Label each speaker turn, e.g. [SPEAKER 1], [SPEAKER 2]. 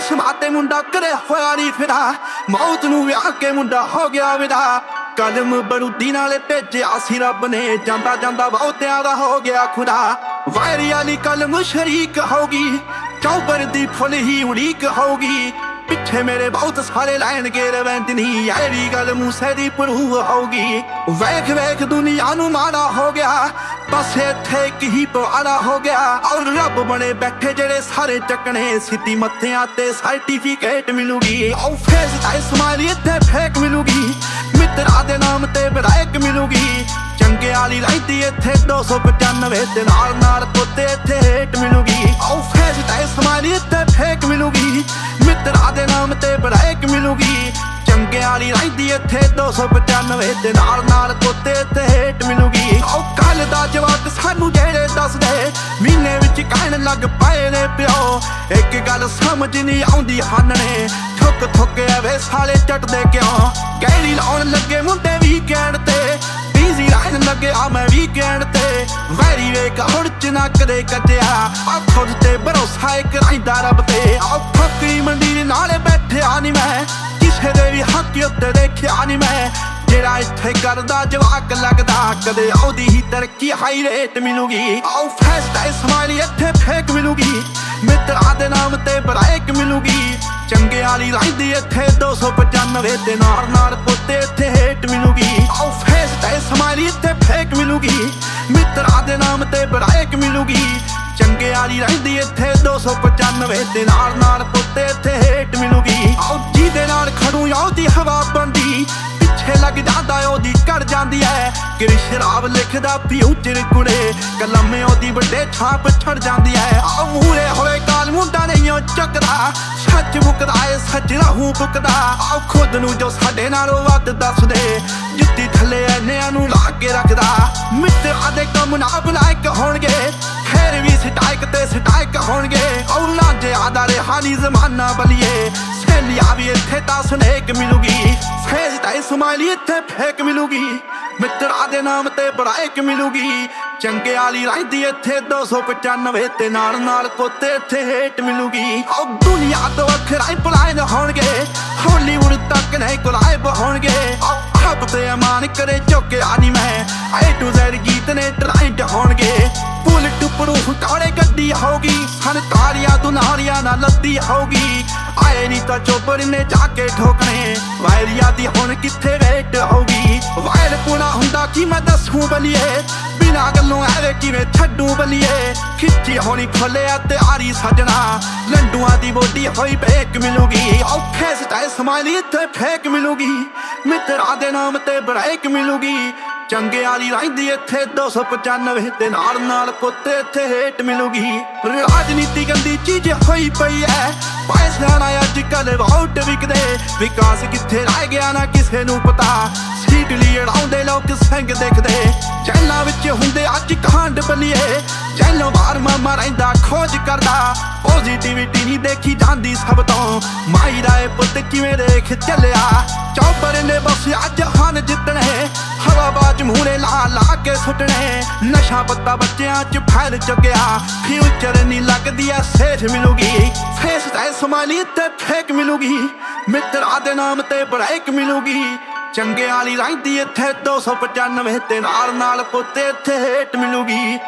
[SPEAKER 1] ਸਮਾਤੇ ਮੁੰਡਾ ਕਰੇ ਹੋਇਆ ਨਹੀਂ ਫਿਰਾ ਮੌਤ ਨੂੰ ਵਿਆਹ ਕੇ ਮੁੰਡਾ ਹੋ ਗਿਆ ਵਿਦਾ। ਕਲਮ ਬਰੂਦੀ ਨਾਲੇ ਭੇਜਿਆ ਸੀ ਰੱਬ ਨੇ। ਜਾਂਦਾ ਜਾਂਦਾ ਬਹੁਤਿਆਂ ਦਾ ਹੋ ਗਿਆ ਖੁਦਾ। ਵਾਇਰੀ ਵਾਲੀ ਕਲਮ ਸ਼ਰੀਕ ਹੋਗੀ ਚੌਬਰ ਦੀ ਫੁੱਲ ਹੀ ਉਡੀਕ ਹੋਗੀ ਪਿੱਛੇ ਮੇਰੇ ਬਹੁਤ ਸਾਰੇ ਲੈਣਗੇ ਰਵੰਦ ਨਹੀਂ ਐਰੀ ਗੱਲ ਮੂਸੇ ਦੀ ਪਰੂ ਹੋਗੀ ਵੇਖ ਵੇਖ ਦੁਨੀਆ ਨੂੰ ਮਾੜਾ ਹੋ ਗਿਆ। ਬਸ ਇੱਥੇ ਇੱਕ ਹੀ ਪਵਾੜਾ ਹੋ ਗਿਆ ਔਰ ਰੱਬ ਬਣੇ ਬੈਠੇ ਜਿਹੜੇ ਸਾਰੇ ਚੱਕਣੇ ਸਿੱਧੀ ਮੱਥਿਆਂ ਤੇ ਸਰਟੀਫਿਕੇਟ ਮਿਲੂਗੀ। ਉਹ ਫੇਸ ਦਾ ਸਮਾਈਲ ਇੱਥੇ ਫੇਕ ਮਿਲੂਗੀ। ਮਿੱਤਰਾਂ ਦੇ ਨਾਮ ਤੇ ਬਰਾਇਕ ਮਿਲੂਗੀ। ਚੰਗੇ ਵਾਲੀ ਰਹਿੰਦੀ ਇੱਥੇ 295 ਤੇ ਨਾਲ ਨਾਲ ਪੁੱਤੇ ਇੱਥੇ ਹੇਟ ਮਿਲੂਗੀ। ਉਹ ਫੇਸ ਦਾ ਸਮਾਈਲ ਇੱਥੇ ਫੇਕ ਮਿਲੂਗੀ। ਮਿੱਤਰਾਂ ਦੇ ਨਾਮ ਤੇ ਬਰਾਇਕ ਮਿਲੂਗੀ। ਚੰਗੇ ਵਾਲੀ ਰਹਿੰਦੀ ਇੱਥੇ 295 ਤੇ ਨਾਲ ਨਾਲ ਪੁੱਤੇ ਇੱਥੇ ਹੇਟ ਮਿਲੂਗੀ। ਉਹ ਸਾਨੂੰ ਜਿਹੜੇ ਦੱਸਦੇ, ਮਹੀਨੇ ਵਿੱਚ ਕਹਿਣ ਲੱਗ ਪਏ ਨੇ ਪਿਓ। ਇੱਕ ਗੱਲ ਸਮਝ ਨਹੀਂ ਆਉਂਦੀ ਹਨ ਨੇ, ਠੁੱਕ ਐਵੇਂ ਸਾਲੇ ਚੱਟਦੇ ਕਿਉਂ? ਗੈਰੀ ਲਾਉਣ ਲੱਗੇ ਮੁੰਡੇ ਵੀਕਐਂਡ ਤੇ ਬੀਜ਼ੀ ਰਹਿਣ ਲੱਗੇ ਆ ਮੈਂ ਵੀਕਐਂਡ ਤੇ। ਵੈਰੀ ਵੇਕ ਹੁਣ ਚ ਨਾ ਕਦੇ ਕੱਟਿਆ ਆ ਖੁਦ ਤੇ ਭਰੋਸਾ ਇੱਕ ਰਹਿੰਦਾ ਰੱਬ ਤੇ। ਆ ਫੱਕਰੀ ਮੰਡੀ ਨਾਲੇ ਬੈਠਿਆ ਨਹੀਂ ਮੈਂ, ਕਿਸੇ ਦੇ ਵੀ ਹੱਕ ਉੱਤੇ ਦੇਖਿਆ ਨਹੀਂ ਮੈਂ। ਜਿਹੜਾ ਇੱਥੇ ਕਰਦਾ, ਜਵਾਕ ਲੱਗਦਾ, ਕਦੇ ਆਉਦੀ ਹੀ ਤਰੱਕੀ, ਹਾਈ ਰੇਟ ਮਿਲੂਗੀ। ਆਉ ਫੈਸਟ ਐ ਸਮਾਈਲ ਇੱਥੇ ਫੇਕ ਮਿਲੂਗੀ। ਮਿੱਤਰਾਂ ਦੇ ਨਾਮ ਤੇ ਬਰਾਇਕ ਮਿਲੂਗੀ। ਚੰਗੇ ਵਾਲੀ ਰਹਿੰਦੀ ਇੱਥੇ 295 ਤੇ ਨਾਲ ਨਾਲ ਪੁੱਤੇ ਇੱਥੇ ਹੇਟ ਮਿਲੂਗੀ। ਆਉ ਫੇਸਟ ਐ ਸਮਾਈਲ ਇੱਥੇ ਫੇਕ ਮਿਲੂਗੀ। ਮਿੱਤਰਾਂ ਦੇ ਨਾਮ ਤੇ ਬਰਾਇਕ ਮਿਲੂਗੀ। ਚੰਗੇ ਵਾਲੀ ਰਹਿੰਦੀ ਇੱਥੇ 295 ਤੇ ਨਾਲ ਨਾਲ ਪੁੱਤੇ ਐ ਸ਼ਰਾਬ ਲਿਖਦਾ ਫਿਊਚਰ ਕੁੜੇ। ਕਲਮੇ ਉਹਦੀ ਵੱਡੇ ਛਾਪ ਛੜ ਜਾਂਦੀ ਐ। ਆ ਮੂਰੇ ਹੋਏ ਕਾਲ ਮੁੰਡਾ ਨਹੀਂ ਉਹ ਚੱਕਦਾ। ਸੱਚ ਮੁਕਦਾ ਏ, ਸੱਚ ਰਹੂ ਬੁਕਦਾ ਆ ਖੁਦ ਨੂੰ ਜੋ ਸਾਡੇ ਨਾਲੋਂ ਵੱਧ ਦੱਸਦੇ। ਜੁੱਤੀ ਥੱਲੇ ਐਨਿਆਂ ਨੂੰ ਲਾ ਕੇ ਰੱਖਦਾ। ਮਿੱਤਰਾਂ ਦੇ ਕੰਮ ਨਾ ਬਲਾਇਕ ਹੋਣਗੇ। ਫੇਰ ਵੀ ਸਟਾਈਕ ਤੇ ਸਟਾਈਕ ਹੋਣਗੇ। ਉਹ ਲਾਂਜੇ ਆਦਾ ਜ਼ਮਾਨਾ ਬਲੀਏ। ਸਹੇਲੀਆਂ ਵੀ ਇੱਥੇ ਤਾਂ ਸਨੇਕ ਮਿਲੂਗੀ। ਫੇਸ ਤਾਂ ਸਮਾਈਲੀ ਇੱਥੇ ਫੇਕ ਮਿਲੂਗੀ। ਮਿੱਤਰਾਂ ਦੇ ਨਾਮ ਤੇ ਬੜਾਇਕ ਮਿਲੂਗੀ। ਚੰਗੇ ਵਾਲੀ ਰਹਿੰਦੀ ਇੱਥੇ 295 ਤੇ ਨਾਲ ਨਾਲ ਕੋਤੇ ਇੱਥੇ ਹੇਟ ਮਿਲੂਗੀ। ਉਹ ਦੁਨੀਆ ਤੋਂ ਵੱਖਰਾ ਹੀ ਪਲਾਇਨ ਹੋਣਗੇ। ਹਾਲੀਵੁੱਡ ਤੱਕ ਨਹੀਂ ਗੁਲਾਇਬ ਹੋਣਗੇ। ਹੱਬ ਤੇ ਅਮਾਨ ਕਰੇ ਝੋਕਿਆ ਨਹੀਂ ਮੈਂ। ਏ ਟੂ ਜ਼ੈਡ ਗੀਤ ਨੇ ਟ੍ਰਾਈਡ ਹੋਣਗੇ। ਬੁਲਟ ਉੱਪਰੋਂ ਗੱਡੀ ਹੋਗੀ ਸਨ ਤਾਰੀਆਂ ਦੁਨਾਰੀਆਂ ਨਾਲ ਲੱਦੀ ਹੋਗੀ ਆਏ ਨਹੀਂ ਤਾਂ ਚੋਪਰ ਨੇ ਜਾ ਕੇ ਠੋਕਣੇ। ਵਾਇਰੀਆ ਦੀ ਹੁਣ ਕਿੱਥੇ ਵੇਟ ਹੋਗੀ ਵਾਇਰ ਪੁਣਾ ਹੁੰਦਾ ਕੀ ਮੈਂ ਦੱਸੂ ਬਲੀਏ? ਬਿਨਾ ਗੱਲੋਂ ਐਵੇਂ ਕਿਵੇਂ ਛੱਡੂ ਬਲੀਏ? ਖਿੱਚੀ ਹੋਣੀ ਖੋਲਿਆ ਤੇ ਆਰੀ ਸਜਣਾ। ਲੰਡੂਆਂ ਦੀ ਬੋਡੀ ਹੋਈ ਬੇਕ ਮਿਲੂਗੀ। ਔਖੇ ਸਟਾਈ ਸਮਾਈਲੀ ਇੱਥੇ ਫੇਕ ਮਿਲੂਗੀ। ਮਿੱਤਰਾਂ ਦੇ ਨਾਮ ਤੇ ਬ੍ਰੇਕ ਮਿਲੂਗੀ। ਚੰਗੇ ਵਾਲੀ ਰਹਿੰਦੀ ਇੱਥੇ 295 ਤੇ ਨਾਲ ਨਾਲ ਕੁੱਤੇ ਇੱਥੇ ਹੇਟ ਮਿਲੂਗੀ। ਰਾਜਨੀਤੀ ਗੰਦੀ ਚੀਜ਼ ਹੋਈ ਪਈ ਐ। ਪੈਸਿਆਂ ਨਾਲ ਅੱਜ ਕੱਲ ਵੋਟ ਵਿਕਦੇ। ਵਿਕਾਸ ਕਿੱਥੇ ਰਹਿ ਗਿਆ ਨਾ ਕਿਸੇ ਨੂੰ ਪਤਾ। ਸੀਟ ਲਈ ਅੜਾਉਂਦੇ ਲੋਕ ਸੰਗ ਦੇਖਦੇ। ਜੈਲਾਂ ਵਿੱਚ ਹੁੰਦੇ ਅੱਜ ਕਾਂਡ ਬਲੀਏ ਜੈਲੋਂ ਬਾਹਰ ਮਾਮਾ ਰਹਿੰਦਾ, ਖੋਜ ਕਰਦਾ। ਪੋਜ਼ਿਟਿਵਿਟੀ ਨਹੀਂ ਦੇਖੀ ਜਾਂਦੀ ਸਭ ਤੋਂ। ਮਾਈ ਦਾ ਇਹ ਪੁੱਤ ਕਿਵੇਂ ਦੇਖ ਚੱਲਿਆ? ਚੌਪਰ ਨੇ ਬਸ ਅੱਜ ਹਨ ਜਿੱਤਣੇ। ਹਵਾਬਾਜ ਮੂਰੇ ਲਾ ਲਾ ਕੇ ਸੁੱਟਣੇ। ਨਸ਼ਾ ਪੱਤਾ ਬੱਚਿਆਂ 'ਚ ਫੈਲ ਚੁੱਕਿਆ। ਫਿਊਚਰ ਨਹੀਂ ਲੱਗਦੀ ਐ ਸੇਠ ਮਿਲੂਗੀ। ਫੇਸ ਤੇ ਸਮਾਈਲੀ ਤੇ ਫੇਕ ਮਿਲੂਗੀ। ਮਿੱਤਰਾਂ ਦੇ ਨਾਮ ਤੇ ਬ੍ਰੇਕ ਮਿਲੂਗੀ। ਚੰਗੇ ਵਾਲੀ ਰਹਿੰਦੀ ਇੱਥੇ 295 ਤੇ ਨਾਲ ਨਾਲ ਪੁੱਤੇ ਇੱਥੇ ਹੇਟ ਮਿਲੂਗੀ।